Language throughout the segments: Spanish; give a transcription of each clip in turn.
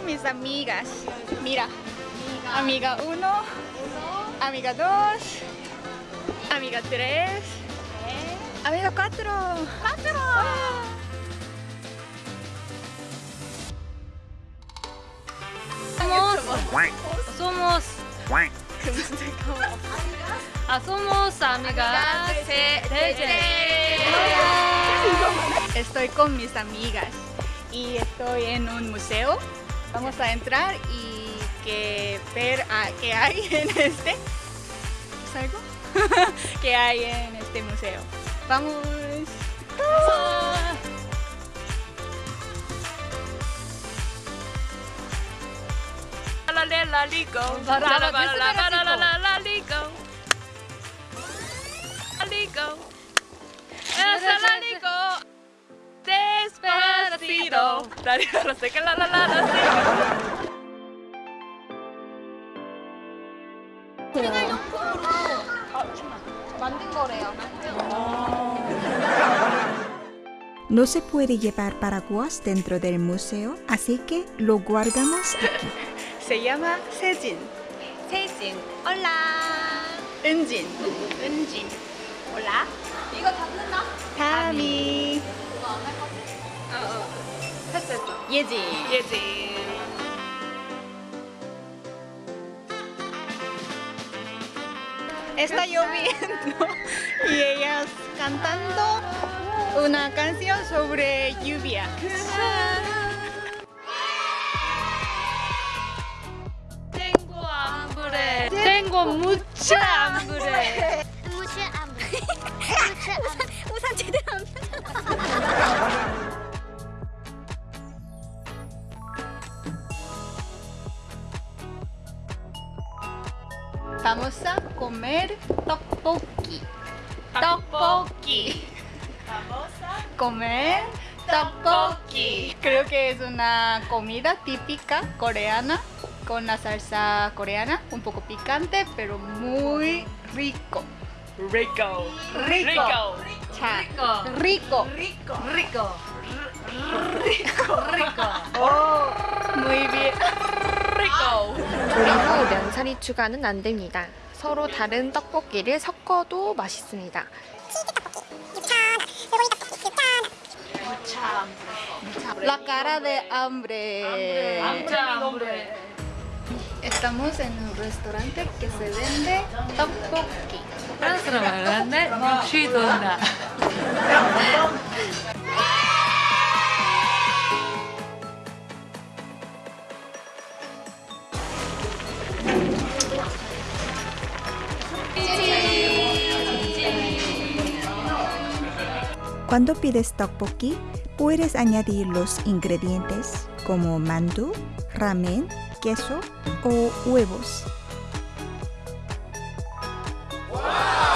Con mis amigas. Mira, amiga 1, amiga 2, amiga 3, amiga 4. ¡Cuatro! Somos 아 somos amigas 세 Estoy con mis amigas y estoy en un museo. Vamos a entrar y que ver a, qué hay en este. ¿Es algo? ¿Qué hay en este museo? Vamos. No se puede llevar paraguas dentro del museo, así que lo guardamos aquí. Se llama Sejin. Sejin. Hola. 은진. 은진. 했어 예지. 예지 Está lloviendo y ellas cantando una canción sobre lluvia. tengo hambre tengo mucha hambre 무시 안 돼. Tteokbokki. Vamos a comer tteokbokki. Creo que es una comida típica coreana con la salsa coreana, un poco picante, pero muy rico. Rico. Rico. Rico. Rico. Rico. Rico. Rico. Rico. Oh. Muy bien. Rico. 면사리 추가는 안 됩니다. 서로 다른 떡볶이를 섞어도 맛있습니다. La cara de hambre. mucha hambre Estamos en un restaurante que se vende tteokbokki. 프랑스로 말하는데 취도나 Cuando pides tteokbokki, puedes añadir los ingredientes como mandu, ramen, queso o huevos.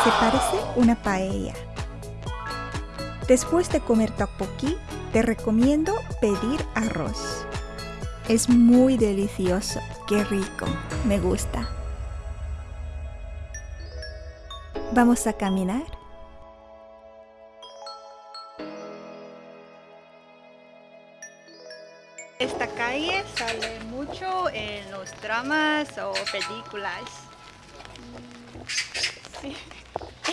Se parece una paella. Después de comer tteokbokki, te recomiendo pedir arroz. Es muy delicioso, qué rico, me gusta. Vamos a caminar. Sale mucho en los dramas o películas. Sí.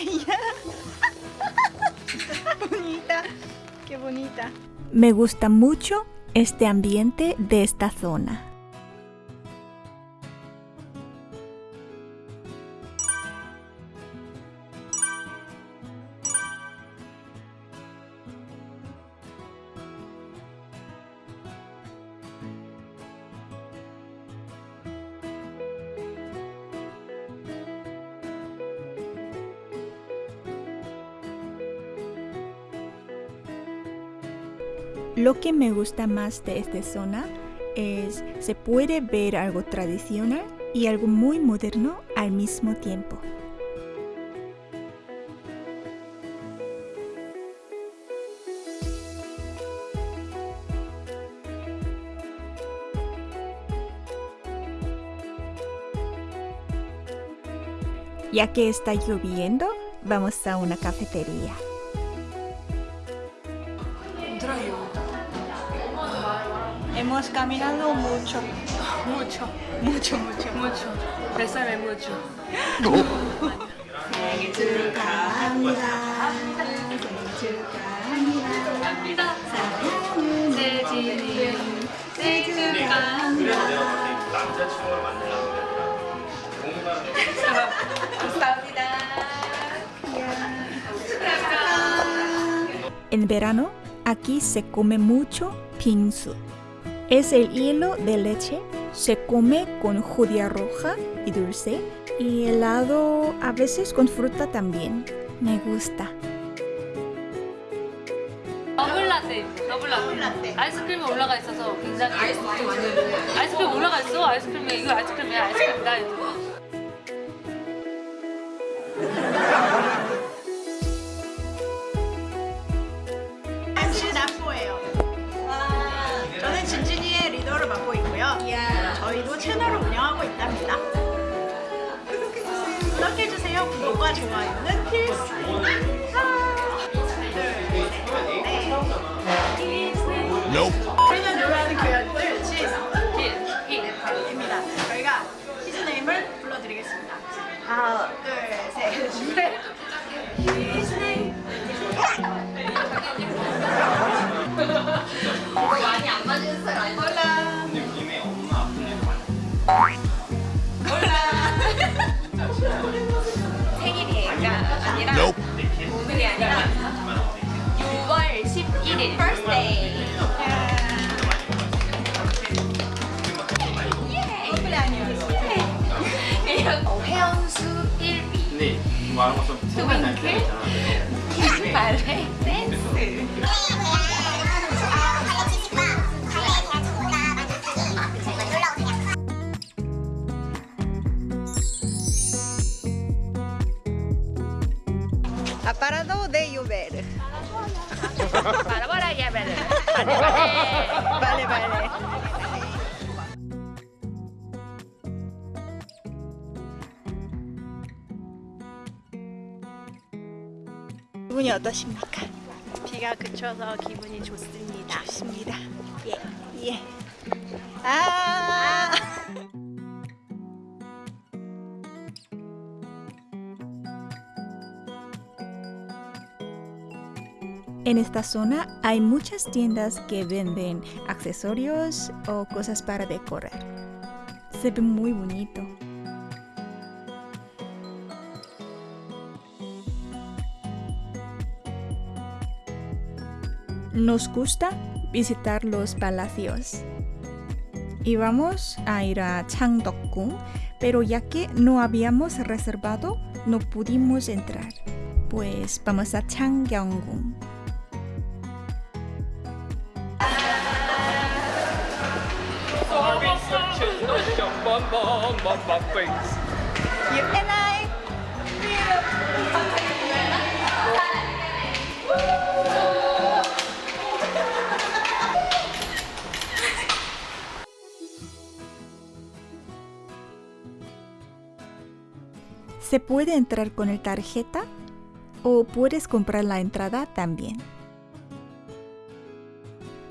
Ella. bonita. Qué bonita. Me gusta mucho este ambiente de esta zona. Lo que me gusta más de esta zona es se puede ver algo tradicional y algo muy moderno al mismo tiempo. Ya que está lloviendo, vamos a una cafetería. hemos caminado mucho. Mucho, mucho, mucho, mucho. Bésame mucho. En verano, aquí se come mucho pinsu. Es el hilo de leche, se come con judía roja y dulce y helado a veces con fruta también. Me gusta. 더블 라떼, 더블 라떼. 아이스크림이 올라가 있어서 굉장히 아이스크림 아이스크림 올라가 있어. 아이스크림에 이거 아이스크림이야. 아이스크림이다. 구독해주세요. 구독과 좋아요는 필수입니다. 저희는 노래하는 교연들 시입니다. 저희가 히즈네임을 불러드리겠습니다. 하나, 둘, 셋, 넷. 히즈네임. 생일이 아니라 오늘이 아니라 6월 11일 퍼스데이 회원수 1위 두윙클 발레 댄스 Ha parado de llover. Para para ya, vale. Vale, vale. Vale, vale. 기분이 어떠십니까? 비가 그쳐서 기분이 좋습니다. 좋습니다. 예, 예. 아. En esta zona hay muchas tiendas que venden accesorios o cosas para decorar. Se ve muy bonito. Nos gusta visitar los palacios. Y vamos a ir a Changdeokgung, pero ya que no habíamos reservado, no pudimos entrar. Pues vamos a Changgyeonggung. You and I. Se puede entrar con el tarjeta o puedes comprar la entrada también.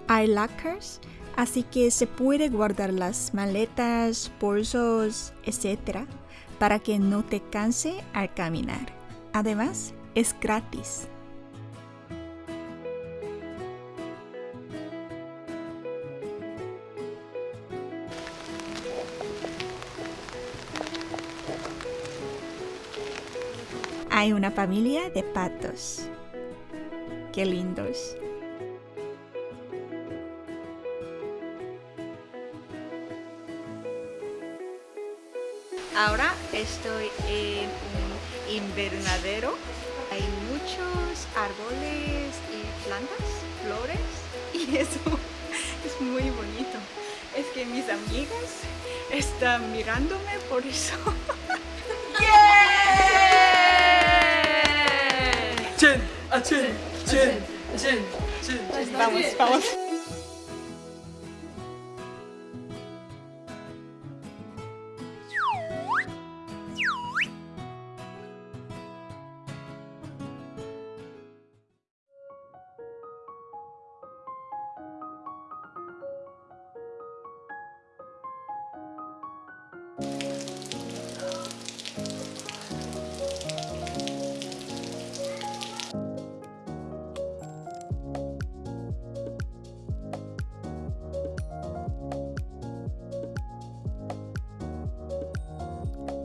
Hay lockers, así que se puede guardar las maletas, bolsos, etc. para que no te canse al caminar. Además, es gratis. Hay una familia de patos. Qué lindos. Ahora estoy en un invernadero. Hay muchos árboles y plantas, flores y eso es muy bonito. Es que mis amigas están mirándome por eso. ¡Yeah! Chen, a chen, chen, chen, chen. Vamos, vamos.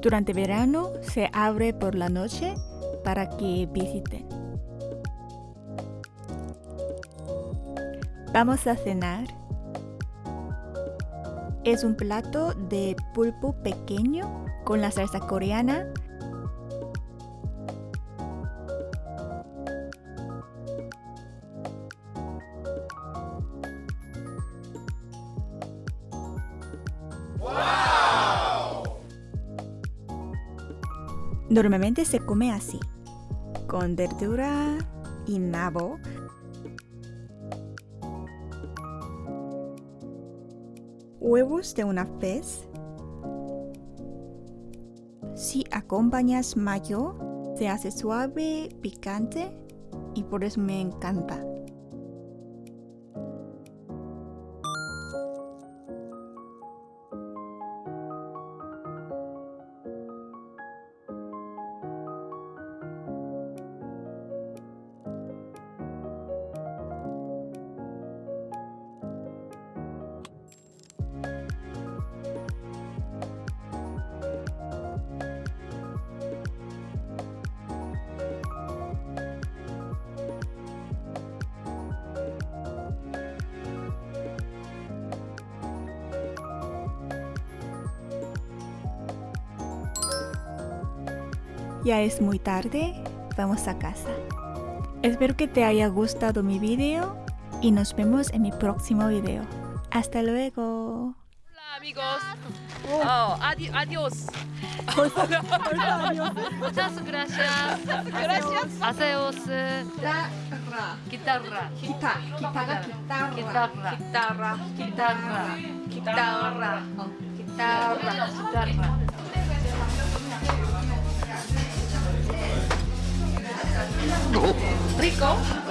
Durante verano se abre por la noche para que visiten. Vamos a cenar. Es un plato de pulpo pequeño con la salsa coreana. Normalmente se come así, con verdura y nabo. Huevos de una pez. Si acompañas mayo, se hace suave, picante y por eso me encanta. Ya es muy tarde, vamos a casa. Espero que te haya gustado mi video y nos vemos en mi próximo video. Hasta luego. Hola amigos. Oh, adi adiós. Muchas gracias. Gracias. Aseos. Guitarra. Guitarra. Guitarra. Guitarra. Guitarra. Guitarra. Guitarra. Guitarra. Guitarra. Rico.